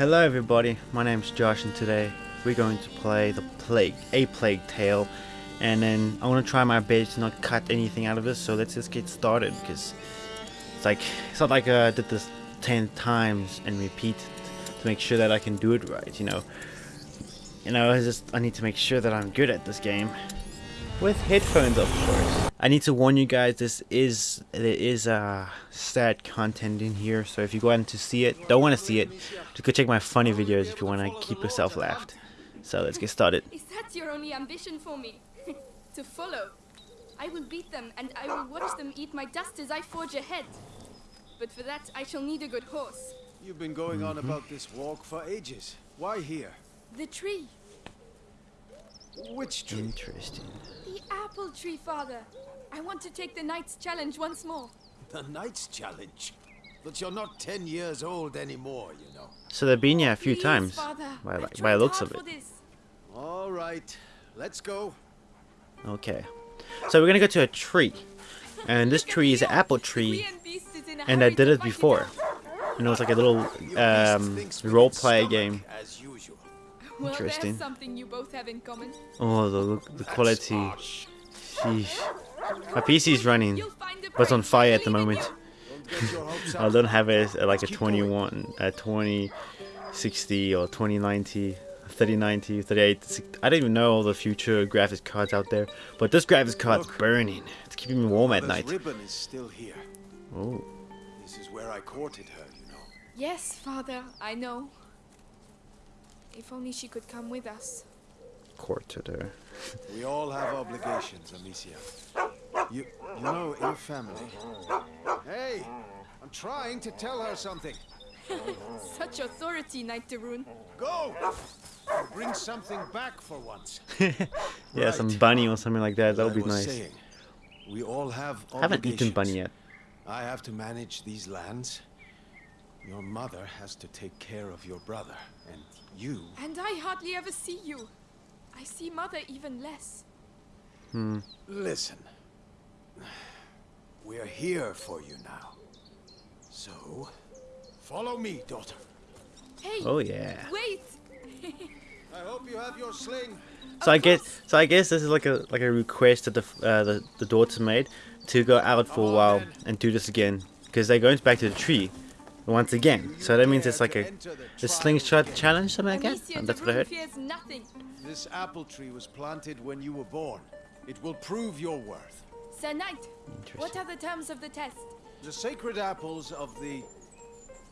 Hello everybody, my name's Josh and today we're going to play the Plague, A Plague Tale and then I want to try my best to not cut anything out of this so let's just get started because it's like, it's not like uh, I did this 10 times and repeat to make sure that I can do it right, you know. You know, I just, I need to make sure that I'm good at this game. With headphones of course. I need to warn you guys, this is, there is uh, sad content in here, so if you go out to see it, don't want to see it, just go check my funny videos if you want to keep yourself laughed. So let's get started. Is that your only ambition for me? to follow. I will beat them and I will watch them eat my dust as I forge ahead. But for that, I shall need a good horse. You've been going on about this walk for ages. Why here? The tree. Which tree? Interesting. The apple tree, father. I want to take the knight's challenge once more. The Knight's Challenge. But you're not ten years old anymore, you know. So they've been here a few Please, times, Father. by, I've by the looks of it. All right, let's go. Okay. So we're gonna go to a tree. And this tree is an apple tree. Korean beast is in a And I did it before. out. You know, it's like a little um, role play game. As usual. Well, Interesting. there's something you both have in common. Oh, the the That's quality. Harsh. Sheesh. My PC is running, You'll find a but it's on fire at the moment. you. Don't get your hopes I don't have a, like a 21, a 2060 or 2090, 3090, 38. I don't even know all the future graphics cards out there, but this graphics card's Look. burning. It's keeping me warm at night. ribbon is still here. Oh, This is where I courted her, you know. Yes, father, I know. If only she could come with us. Quarter there. We all have obligations, Amicia. You, you know, your family. Hey, I'm trying to tell her something. Such authority, Knight de Rune. Go! Bring something back for once. Yeah, some bunny or something like that. That would be nice. saying, we all have I haven't eaten bunny yet. I have to manage these lands. Your mother has to take care of your brother, and you. And I hardly ever see you. I see mother even less. Hmm. Listen. We're here for you now. So, follow me, daughter. Hey, Oh yeah. wait! I hope you have your sling. So I guess course. so I guess this is like a like a request that the uh, the the daughter made to go out for a Come on, while then. and do this again because they're going back to the tree once again. So that means it's like a a slingshot challenge something like that. And that's what I heard. This apple tree was planted when you were born. It will prove your worth. Sir Knight, what are the terms of the test? The sacred apples of the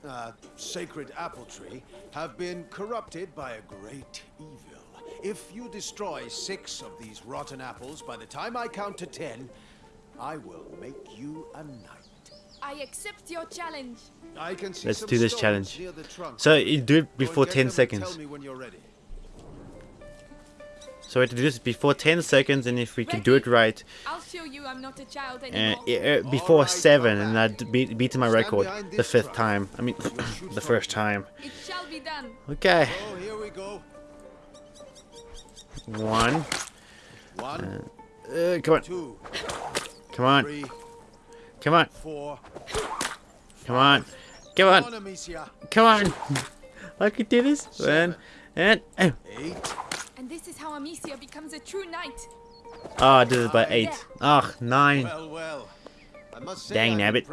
uh, sacred apple tree have been corrupted by a great evil. If you destroy six of these rotten apples by the time I count to ten, I will make you a knight. I accept your challenge. I can see Let's do this challenge. near the trunk. So you do it before get 10 seconds. Tell me when you're ready. So we have to do this before 10 seconds, and if we can do it right, I'll show you I'm not a child uh, anymore. uh, before Alright, seven, and back. I beat beat my record the fifth truck. time. I mean, the first time. It shall be done. Okay, Oh, here we go. one. One, Uh, come on, two, come on, three, come on, four. come on, come Come on, on, come on. I can do this. And and oh, Eight. And this is how Amicia becomes a true knight. oh, I did it by Nine. eight. Ah, nine. Well, well. I must say Dang I'm nabbit.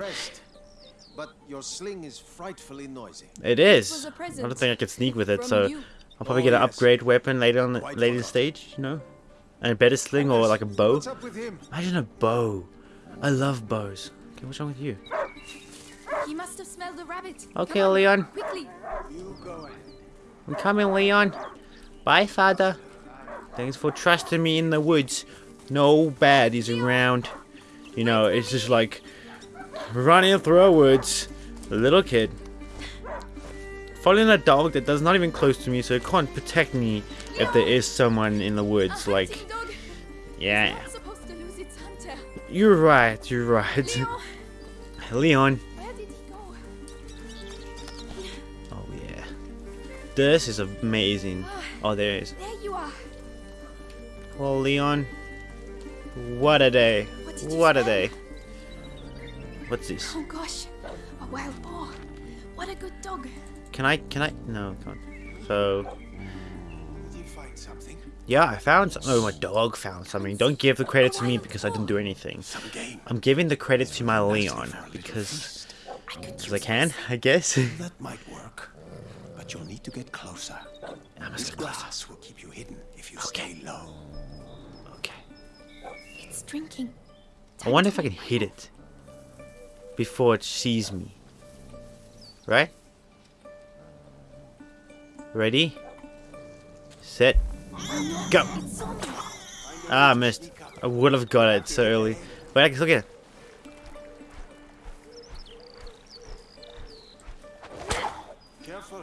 But your sling is frightfully noisy. It was is. a I present don't think I can sneak with it, so you. I'll probably Oh, get an yes. upgrade weapon later on the Quite later forgot. stage. You know, and a better sling or like a bow. What's up with him? Imagine a bow. I love bows. Okay, what's wrong with you? He must have smelled the rabbit. Okay, Come on, Leon. Quickly. You go ahead. I'm coming, Leon. Bye, father. Thanks for trusting me in the woods. No baddies around. You know, it's just like running through a woods. A little kid. Following a dog that does not even close to me, so it can't protect me if there is someone in the woods. Like, yeah. It's supposed to lose its hunter. You're right, you're right. Leon, Leon. where did he go? Oh, yeah. This is amazing. Ah, oh, there is. There you are. Well, Leon, what a day. What What a day. What's this? Oh gosh, a wild boar. What a good dog. can I, can I, no, come on. So, Did you find something? Yeah, I found some, oh, my dog found something. Don't give the credit to me because I didn't do anything. I'm giving the credit to my Leon because, because I can, I guess. That might work. But you'll need to get closer. I must This get closer. glass will keep you hidden if you Okay. stay low. Okay. It's drinking. I wonder if I can hit it before it sees me. Right? Ready? Set. Go! Ah, I missed. I would have got it so early. But I can still get it. Careful.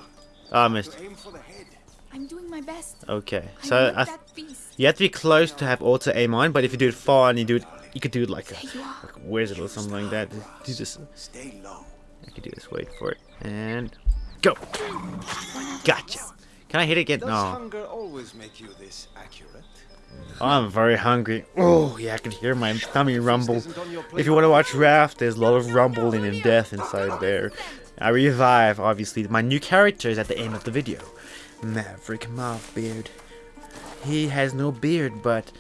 Ah, I missed. Aim for the head. I'm doing my best. Okay. So want I you have to be close to have auto aim on, but if you do it far and you do it, you could do it like a, There like a wizard or something like that. You just Stay low. I could do this. Wait for it. And go. Gotcha. Can I hit it again? Does No. hunger always make you this accurate? I'm very hungry. Oh, yeah, I can hear my tummy rumble. isn't on your If you want to watch Raft, there's a lot of rumbling and death inside there. I revive, obviously. My new character is at the end of the video. Maverick Mouthbeard. He has no beard, but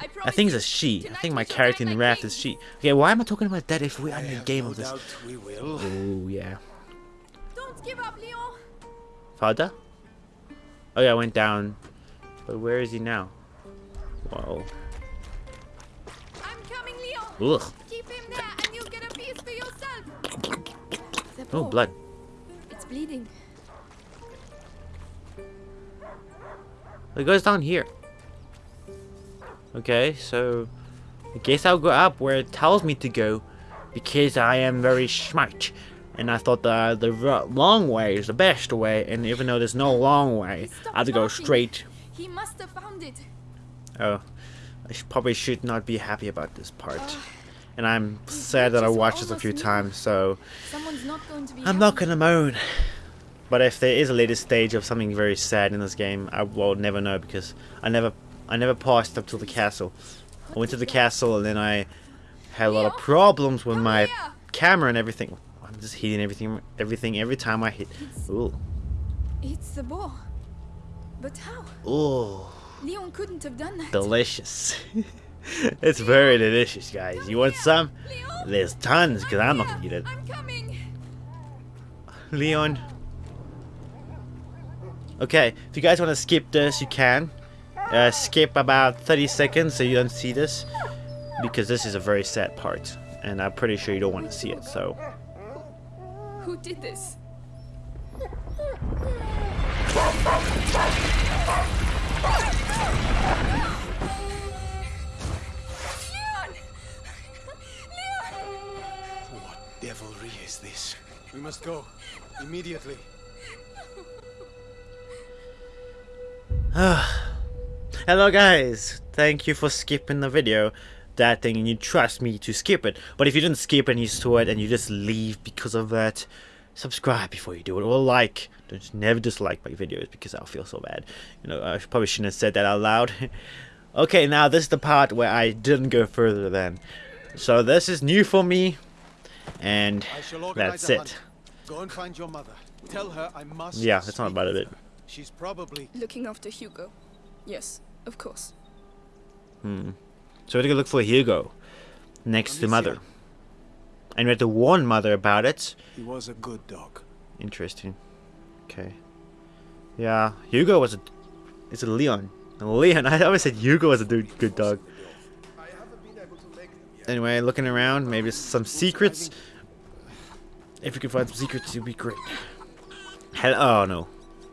I, I think it's a she. I think my character in Raft is she. Okay, why am I talking about that if we're in the have game of this? doubt we will. Oh, yeah. Don't give up, Leon. Father? Oh, yeah, I went down. But where is he now? Whoa. I'm coming, Leon. Ugh. Keep him there, and you'll get a piece for yourself. Oh, oh blood. It's bleeding. It goes down here. Okay, so I guess I'll go up where it tells me to go because I am very smart. And I thought the the long way is the best way, and even though there's no long way, Stop I have to go talking. straight. He must have found it. Oh, I sh- probably should not be happy about this part. Ugh. And I'm sad that I watched this a few times, so not going to be. I'm not gonna moan. But if there is a later stage of something very sad in this game, I will never know because I never, I never passed up to the castle. I went to the castle and then I had a lot of problems with my camera and everything. I'm just hitting everything, everything every time I hit. Ooh, It's the ball. But how? ooh, Leon couldn't have done that. delicious. it's very delicious, guys. You want some? Leon, There's tons, because I'm not gonna eat it. I'm coming. Leon. Okay, if you guys want to skip this, you can. Uh, skip about 30 seconds so you don't see this. Because this is a very sad part. And I'm pretty sure you don't want to see it, so. Who did this? Leon! Leon! What devilry is this? We must go. Immediately. Hello guys! Thank you for skipping the video. That thing, and you trust me to skip it. But if you didn't skip and you saw it and you just leave because of that, subscribe before you do it. Or like. Don't never dislike my videos because I'll feel so bad. You know, I probably shouldn't have said that out loud. okay, now this is the part where I didn't go further than. So this is new for me. And I shall organize that's it. Go and find your mother. Tell her I must. Yeah, that's not speak about with it. her. She's probably. Looking after Hugo. Yes, of course. Hmm. So we're gonna look for Hugo. Next to Mother. And we had to warn Mother about it. He was a good dog. Interesting. Okay. Yeah, Hugo was a. It's a Leon. A Leon. I always said Hugo was a dude, good dog. Anyway, looking around, maybe some secrets. If we can find some secrets, it'd be great. Hell, oh no,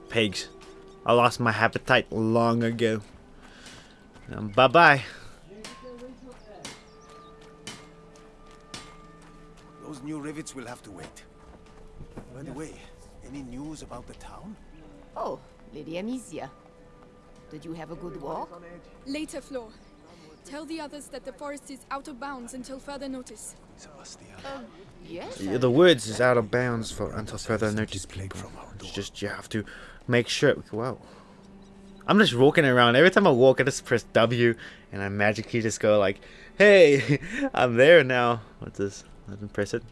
pigs. I lost my appetite long ago. Um, Those new rivets will have to wait. By the way, any news about the town? Oh, Lady Amicia. Did you have a good walk? Later, Flo. Tell the others that the forest is out of bounds until further notice. Sebastian. Oh, yes. Yeah, The woods is out of bounds for until further notice. Displayed People. from It's just you have to make sure. Wow. I'm just walking around. Every time I walk, I just press W, and I magically just go like, "Hey, I'm there now." What's this? I didn't press it.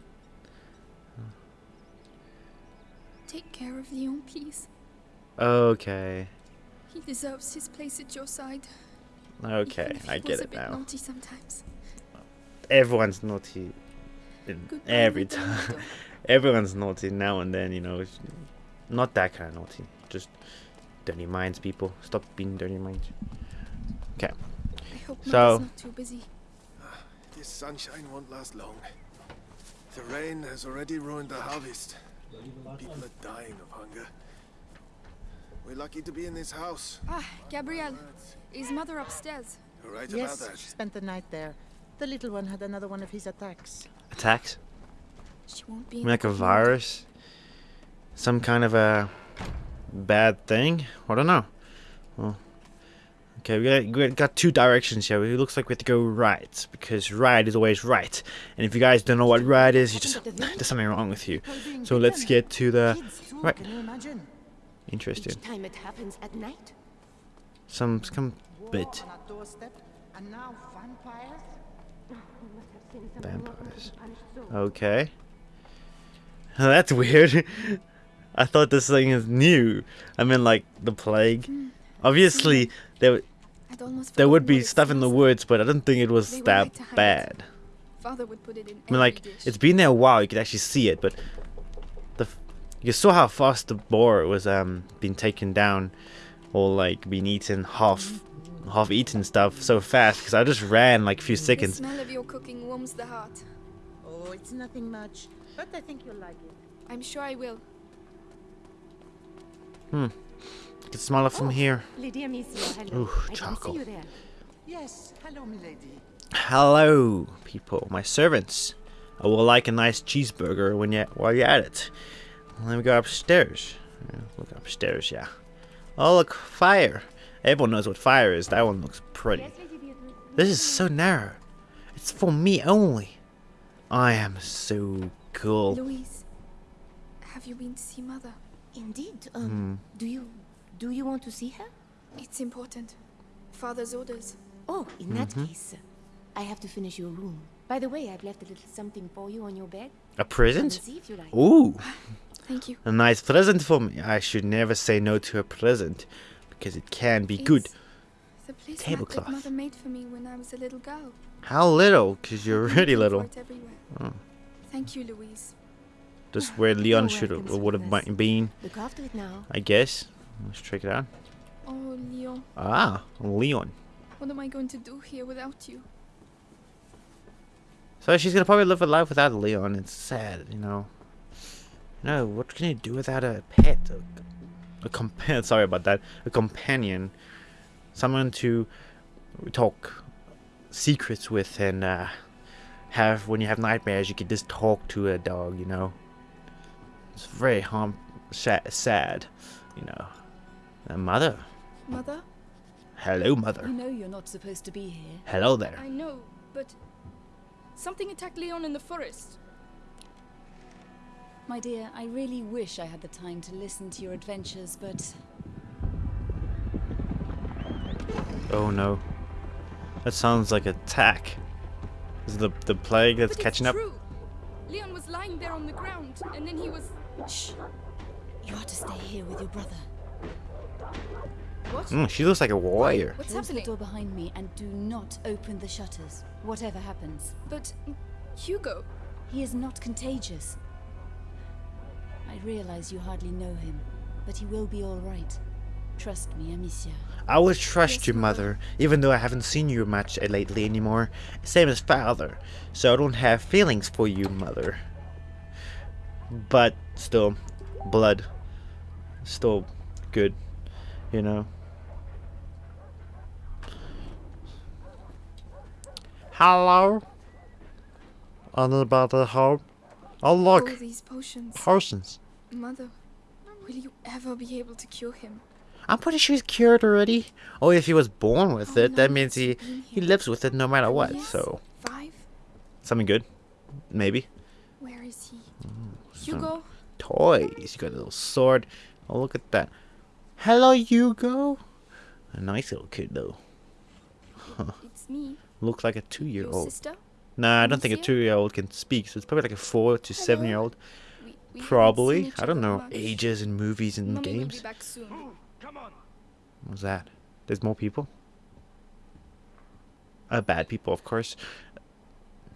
Take care of Leon, please. Okay. He deserves his place at your side. Okay, even if I he get a it bit now. naughty sometimes. Everyone's naughty. in- Every time. Everyone's naughty now and then, you know. Not that kind of naughty. Just dirty minds, people. Stop being dirty minds. I hope So- not too busy. This sunshine won't last long. The rain has already ruined the harvest. People are dying of hunger. We're lucky to be in this house. Ah, Gabrielle. Is Mother upstairs? You're right Yes, about that. she spent the night there. The little one had another one of his attacks. Attacks? She won't be You mean like a virus? Some kind of a bad thing? I don't know. Well, okay, we got, two directions here. It looks like we have to go right because right is always right. And if you guys don't know what right is, you just there's something wrong with you. So let's get to the right. Interesting. Some some bit vampires? Okay. That's weird. I thought this thing is new. I mean, like the plague. Obviously, there there would forgotten be what it stuff in the woods, but I don't think it was that like to hide it. bad. Father would put it in I mean, like dish. it's been there a while. You could actually see it, but the f- you saw how fast the boar was um being taken down, or like being eaten half half eaten stuff so fast. Because I just ran like a few The seconds. smell of your cooking warms the heart. Oh, it's nothing much, but I think you'll like it. I'm sure I will. You can smell it from Oh. here. Lady Amicia, hello. Ooh, charcoal. see you there. Yes, hello, milady. Hello, people, my servants. I will like a nice cheeseburger when you while you're at it. Let me go upstairs. Look upstairs, yeah. Oh, look, fire. Everyone knows what fire is. That one looks pretty. This is so narrow. It's for me only. I am so cool. Louise, have you been to see Mother? Indeed. Hmm. Um, do you do you want to see her? It's important. Father's orders. Oh, in that Mm-hmm. case, I have to finish your room. By the way, I've left a little something for you on your bed. A present? see if you like. Ooh, Thank you. a nice present for me. I should never say no to a present because it can be good. The place Tablecloth. Mother made for me when I was a little girl. How little? Because you're really little. Oh. Thank you, Louise. Just where Leon should have would have been, Look after it now. I guess. Let's check it out. Oh, Leon, Ah, Leon. what am I going to do here without you? So she's gonna probably live a life without Leon. It's sad, you know. No, what can you do without a pet? A, a compa- Sorry about that. A companion, someone to talk secrets with, and uh, have when you have nightmares, you can just talk to a dog. You know. It's very harm, sad, you know. A mother. Mother? Hello, mother. You know you're not supposed to be here. Hello there. I know, but something attacked Leon in the forest. My dear, I really wish I had the time to listen to your adventures, but Oh no. That sounds like attack. Is it the the plague that's but catching it's up? true. Leon was lying there on the ground, and then he was. shh. You are to stay here with your brother. What? Mm, she looks like a warrior. What's Close the door behind me and do not open the shutters, whatever happens. But Hugo, He is not contagious. I realize you hardly know him, but he will be all right. Trust me, Amicia. I would trust Yes, you, Mother. mother, even though I haven't seen you much lately anymore. Same as father, so I don't have feelings for you, mother. But still, blood, still good, you know. Hello. Anybody home? Oh look, all these potions. potions. Mother, will you ever be able to cure him? I'm pretty sure he's cured already. Oh, if he was born with Oh, it, that means he he lives with it no matter what. Yes, So Five? something good, maybe. Where is he? Mm, Hugo? Toys. You got a little sword. Oh, look at that. Hello, Hugo. A nice little kid though. It's me, Looks like a two-year-old. sister. Nah, I don't think a two-year-old can speak. So it's probably like a four to seven-year-old. We, We haven't seen Probably. I don't know. much. Ages in movies and Mummy will be games. back soon. What's that? There's more people? Uh, bad people, of course.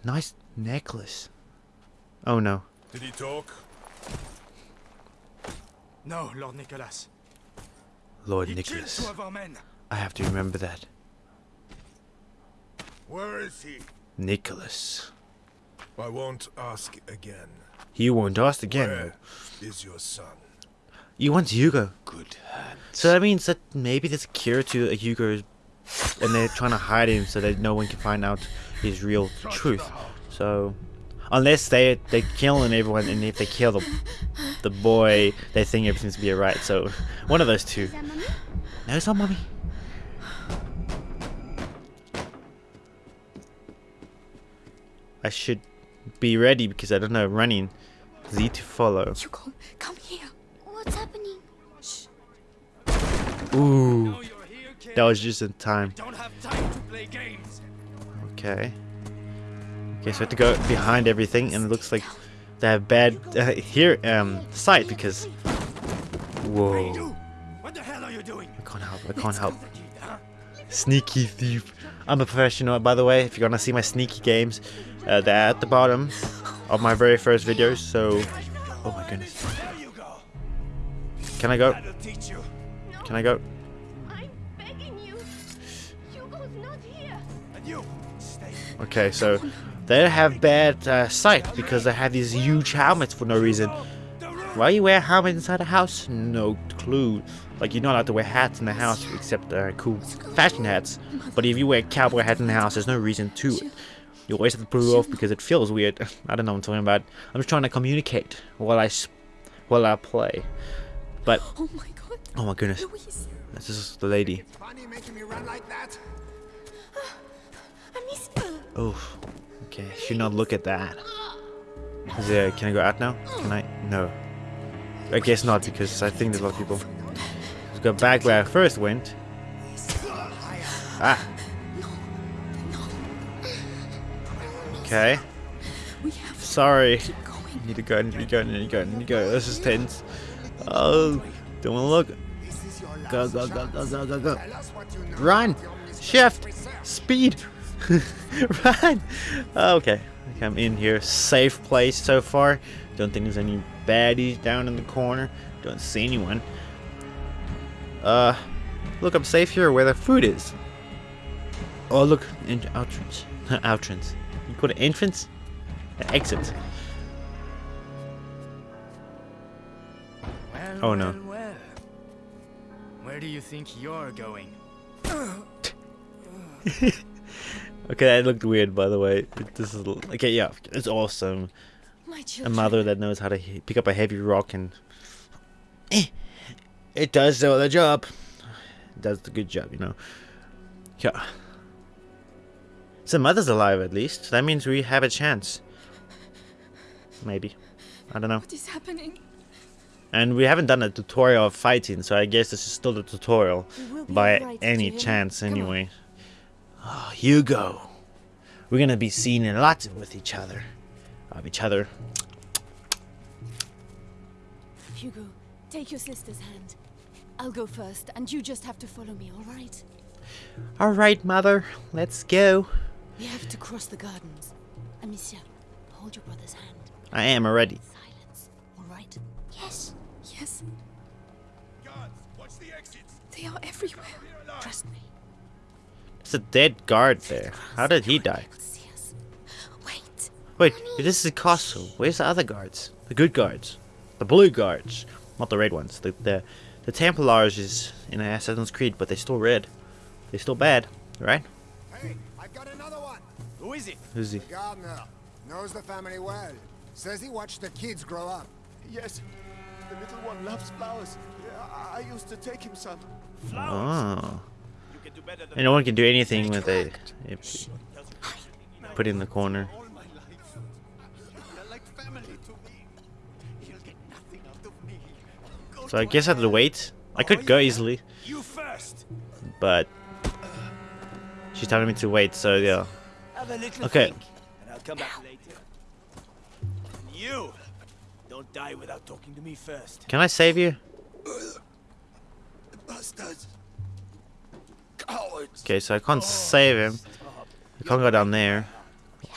Nice necklace. Oh no. Did he talk? No, Lord Nicholas. Lord Nicholas. two of our men. I have to remember that. Where is he? Nicholas. I won't ask again. He won't ask again. Where is your son? You want Hugo. Good hand. So that means that maybe there's a cure to a Hugo and they're trying to hide him so that no one can find out his real truth. So unless they they killing everyone and if they kill the the boy they think everything's gonna be alright. So one of those two. No, it's not mommy. I should be ready because I don't know running. Z to follow. Hugo, come here. What's happening? Ooh, Now you're here, kid. that was just in time. Don't have time to play games. Okay. Okay, so I have to go behind everything, and it looks like they have bad uh, here um sight because. Whoa! What the hell are you doing? I can't help. I can't help. The kid, huh? Sneaky thief. I'm a professional, by the way. If you're gonna see my sneaky games, uh, they're at the bottom of my very first videos. So, oh my goodness. There you go. Can I go? That'll teach you. Can I go? I'm begging you. Hugo's not here. And you, stay. Okay, so they have bad uh, sight because they have these huge helmets for no reason. The room. Why you wear a helmet inside the house? No clue. Like you're not allowed to wear hats in the house except uh, cool fashion hats. But if you wear a cowboy hat in the house, there's no reason to it. You always have to pull it off because it feels weird. I don't know what I'm talking about. I'm just trying to communicate while I s- while I play. But Oh my god. oh my goodness, Louise. this is the lady. Funny making me run like that. I miss Oh, okay. Should not look at that. Is there? Can I go out now? Can I? No. I guess not because I think there's a lot of people. Let's go back where I first went. Ah. Okay. Sorry. going. Need to go. Need to go. Need to go. Need to go. This is tense. Oh, don't want to look. Go, go, go, go, go, go, go. Run! Shift! Speed! Run! Okay. Okay, I'm in here. Safe place so far. Don't think there's any baddies down in the corner. Don't see anyone. Uh, look, I'm safe here where the food is. Oh, look. En entrance. entrance. You call it entrance? Uh, exit. Well, Oh, no. well, well. Where do you think you're going? Okay, that looked weird, by the way. This is okay. Yeah, it's awesome. My A mother that knows how to pick up a heavy rock and eh, it does the the job. It does the good job, you know. Yeah. So mother's alive at least. That means we have a chance. Maybe. I don't know. What is happening? And we haven't done a tutorial of fighting, so I guess this is still the tutorial We will be by right, any dear. chance anyway. Oh, Hugo. We're gonna be seen a lot with each other. Of each other. Hugo, take your sister's hand. I'll go first, and you just have to follow me, all right? Alright, mother. Let's go. We have to cross the gardens. Amicia, hold your brother's hand. I am already. Silence, all right? Yes. Yes, Guards, watch the exits. they are everywhere. Trust me. There's a dead guard there. How did he die? They'll see us. Wait. Wait, this is a castle. Where's the other guards? The good guards. The blue guards. Not the red ones. The the, the Templars is in Assassin's Creed, but they're still red. They're still bad, right? Hey, I've got another one. Who is it? Who's he? Gardener knows the family well. Says he watched the kids grow up. Yes, the little one loves flowers. I, I used to take him some. Flowers? Oh. And no one can do anything with a if put in the corner. All my life. They're like family to me. He'll get nothing out of me. Go So I guess I have to wait. I could go easily, but she's telling me to wait. So yeah. Have a little Okay. I'll come back later. You, don't Don't die without talking to me first. Can I save you? Bastards! Cowards! Okay, so I can't save him. I can't go down there.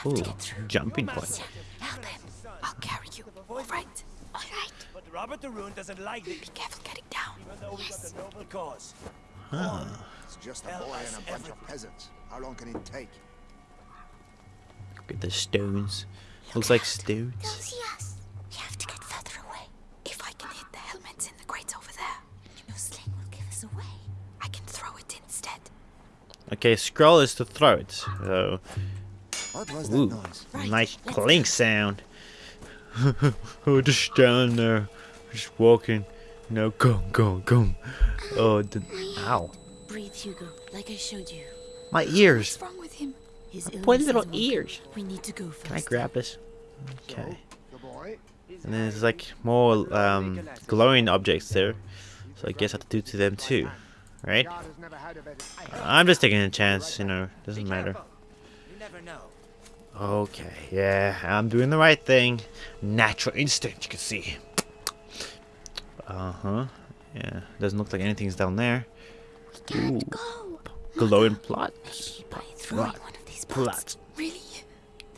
Ooh, jumping point. Help him. I'll carry you. All right. All right. But Robert de Rune doesn't like this. Be careful getting down. Even though we got a noble cause. Huh. It's just a boy and a bunch of peasants. How long can it take? Look at the stones. Looks like stones. They'll see us. You have to get Okay, scroll is to throw it. So, What was that ooh, noise? nice clink sound. oh, just down there, just walking. No, go, go, go. Oh, the, ow, Breathe, Hugo, like I showed you. my ears. What's wrong with him? His Poor little ears. We need to go first. Can I grab this? Okay. And then there's like more um, glowing objects there. So I guess I have to do to them too. Right? God has never had a better. I'm just taking a chance, you know, doesn't matter. You never know. Okay, yeah, I'm doing the right thing. Natural instinct, you can see. Uh huh. Yeah, doesn't look like anything's down there. Ooh, Go. glowing plots. By throwing Plot. one of these Plot. Really?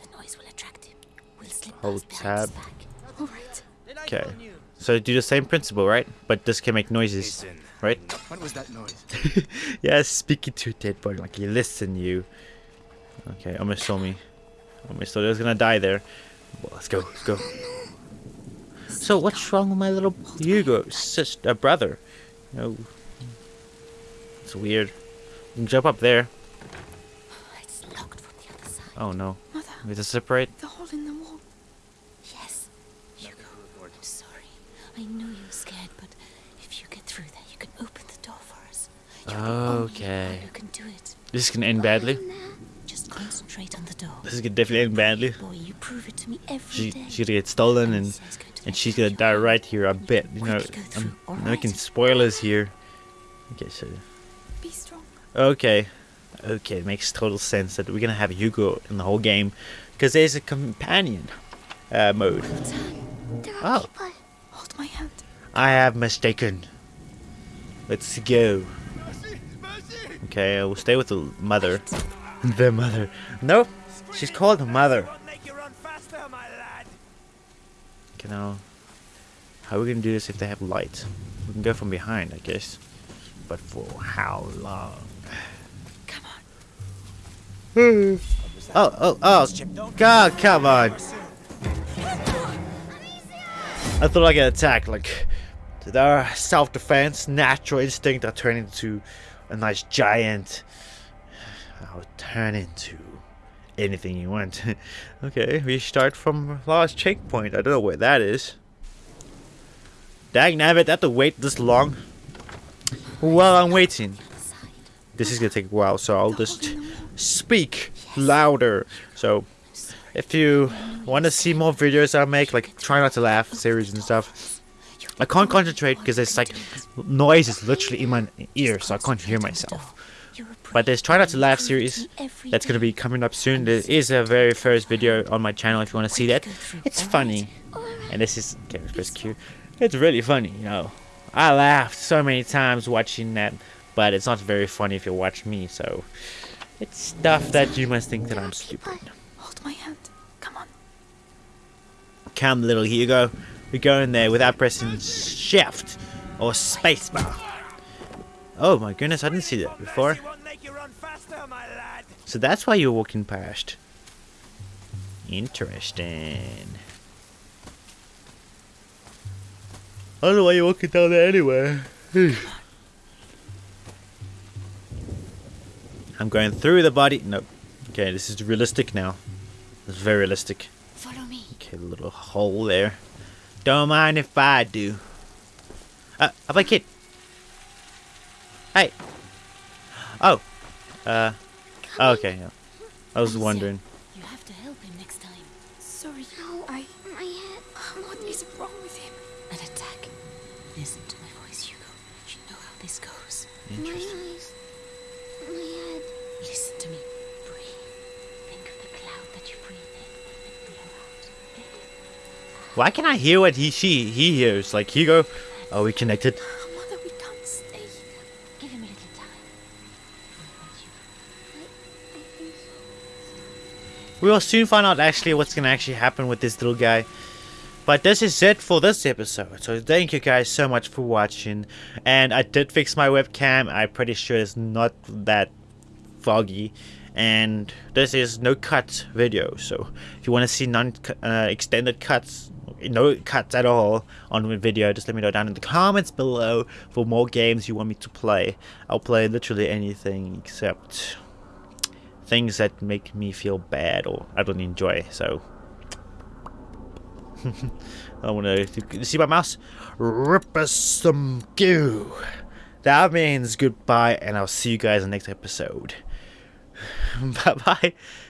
The noise will attract him. We'll slip Hold past behind his tab. back. All right. Okay. So do the same principle, right? But this can make noises, Listen. Right? What was that noise? yeah, speaking to a dead body, like you listen, you. Okay, almost saw me. Almost thought I was gonna die there. Well, let's go, let's go. So what's wrong with my little Hugo, sister, uh, brother? No, it's weird. You can jump up there. It's locked from the other side. Oh no, Mother, we have to separate. the hole in the wall. Yes. Hugo, I'm sorry. I know you're scared, but if you get through there, you can open the door for us. You're the only Okay. one who can do it. This can end badly. Just concentrate on the door. This is gonna definitely end badly. Boy, you prove it to me every She, day. she's gonna get stolen and Amicia is going to and she's gonna die are right here. I bet. You know, Quickly go through, I'm, all I'm right? making spoilers here. Okay, so Be strong. Okay. Okay, it makes total sense that we're gonna have Hugo in the whole game. Because there's a companion uh, mode. Oh, Hold my hand. I have mistaken. Let's go. Mercy! Mercy! Okay, I will stay with the mother. the mother. No, she's called mother. You run faster, my lad. Okay, now, how are we gonna do this if they have light? We can go from behind, I guess. But for how long? Come on. oh, oh, oh! God, come on! I thought I get attacked, like their self-defense, natural instinct, I turn into a nice giant. I'll turn into anything you want. okay, we start from last checkpoint. I don't know where that is. Dang nabbit, I have to wait this long. While I'm waiting. This is gonna take a while, so I'll just speak louder. So if you want to see more videos I make, like try not to laugh series and stuff, I can't concentrate because there's like noise is literally in my ear, so I can't hear myself. But there's try not to laugh series that's gonna be coming up soon. There is a very first video on my channel if you want to see that. It's funny, and this is okay, press Q. It's really funny, you know. I laughed so many times watching that, but it's not very funny if you watch me. So it's stuff that you must think that I'm stupid. Hold my hand. Come on. Come, little Hugo. We go in there without pressing shift or spacebar. Oh my goodness, I didn't see that before. Mercy won't make you run faster, my lad. So that's why you're walking past. Interesting. I don't know why you're walking down there anyway. I'm going through the body. Nope. Okay, this is realistic now. It's very realistic. Follow me. Okay, little hole there. Don't mind if I do. Uh, up a kid. Hey. Oh. Uh. oh, okay. Yeah. I was wondering. You have to help him next time. Sorry, I. My head. What is wrong with him? An attack. Listen to my voice, Hugo. You know how this goes. Interesting. My head. Listen to me. Breathe. Think of the cloud that you breathe in and blow out. Why can't I hear what he she he hears? Like Hugo, are we connected? Oh, mother, we can't stay here. Give him a little time. We will soon find out actually what's gonna actually happen with this little guy. But this is it for this episode. So thank you guys so much for watching. And I did fix my webcam. I'm pretty sure it's not that foggy. And this is no cut video. So if you want to see non uh, extended cuts, no cuts at all on the video, just let me know down in the comments below for more games you want me to play. I'll play literally anything except things that make me feel bad or I don't enjoy. So I want to see my mouse. Rip us some goo. That means goodbye, and I'll see you guys in the next episode. bye bye.